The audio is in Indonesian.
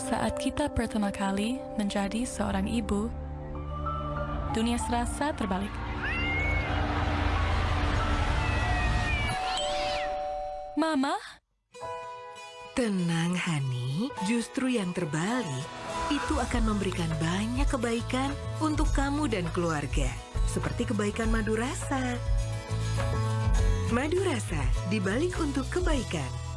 Saat kita pertama kali menjadi seorang ibu, dunia serasa terbalik. Mama, Tenang, Hani. Justru yang terbalik itu akan memberikan banyak kebaikan untuk kamu dan keluarga. Seperti kebaikan madu rasa. Madu rasa dibalik untuk kebaikan.